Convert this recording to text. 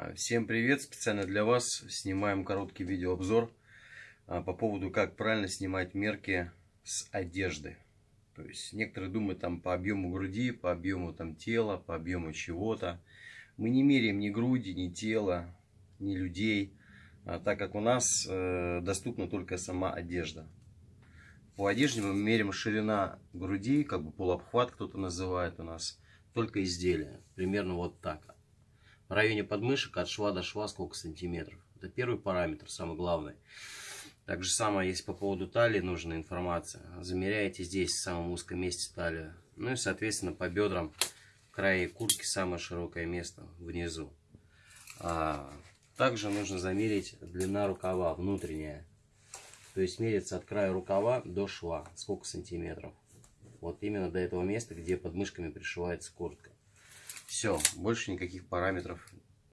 А, всем привет! Специально для вас снимаем короткий видеообзор а, по поводу, как правильно снимать мерки с одежды. То есть некоторые думают там по объему груди, по объему там тела, по объему чего-то. Мы не меряем ни груди, ни тела, ни людей, а, так как у нас э, доступна только сама одежда. По одежде мы меряем ширина груди, как бы полуобхват кто-то называет у нас, только изделие. Примерно вот так в районе подмышек от шва до шва сколько сантиметров. Это первый параметр, самый главный. Так же самое, если по поводу талии нужна информация. Замеряете здесь, в самом узком месте талии. Ну и, соответственно, по бедрам, крае куртки, самое широкое место внизу. А, также нужно замерить длина рукава, внутренняя. То есть мерится от края рукава до шва, сколько сантиметров. Вот именно до этого места, где под мышками пришивается куртка. Все, больше никаких параметров